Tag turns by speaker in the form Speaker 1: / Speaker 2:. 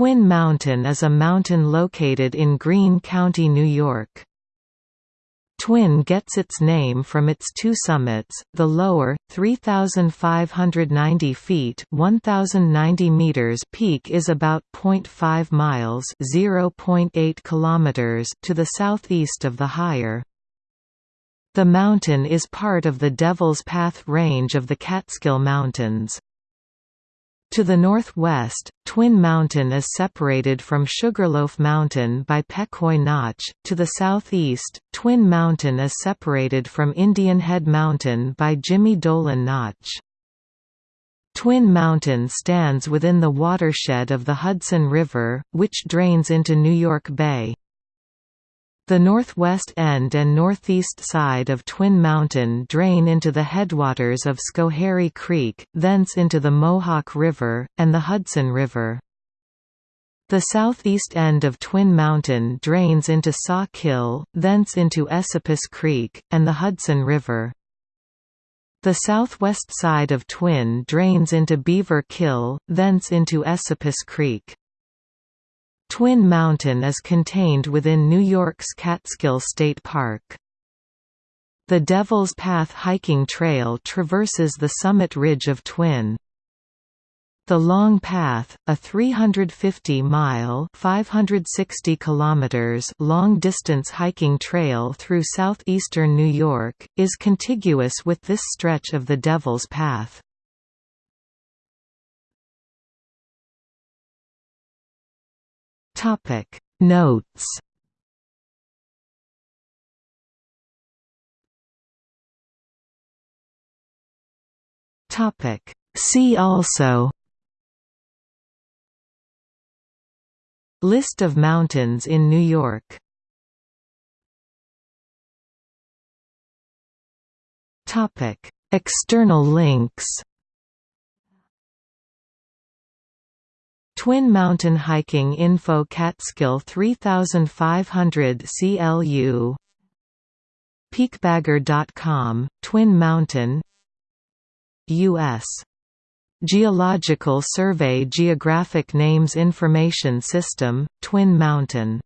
Speaker 1: Twin Mountain is a mountain located in Greene County, New York. Twin gets its name from its two summits, the lower, 3,590 feet 1,090 meters peak is about 0.5 miles 0.8 kilometers to the southeast of the higher. The mountain is part of the Devil's Path range of the Catskill Mountains. To the northwest, Twin Mountain is separated from Sugarloaf Mountain by Pecoy Notch. To the southeast, Twin Mountain is separated from Indian Head Mountain by Jimmy Dolan Notch. Twin Mountain stands within the watershed of the Hudson River, which drains into New York Bay. The northwest end and northeast side of Twin Mountain drain into the headwaters of Schoharie Creek, thence into the Mohawk River, and the Hudson River. The southeast end of Twin Mountain drains into Saw Kill, thence into Esopus Creek, and the Hudson River. The southwest side of Twin drains into Beaver Kill, thence into Esopus Creek. Twin Mountain is contained within New York's Catskill State Park. The Devil's Path hiking trail traverses the summit ridge of Twin. The Long Path, a 350-mile (560 kilometers) long-distance hiking trail through southeastern New York, is contiguous with this stretch of the Devil's Path. Topic. Notes. Topic. See also. List of mountains in New York. Topic. External links Twin Mountain Hiking Info Catskill 3500 Club Peakbagger.com, Twin Mountain U.S. Geological Survey Geographic Names Information System, Twin Mountain